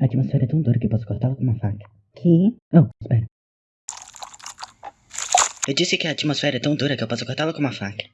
A atmosfera é tão dura que eu posso cortá-la com uma faca. Que? Oh, espera. Eu disse que a atmosfera é tão dura que eu posso cortá-la com uma faca.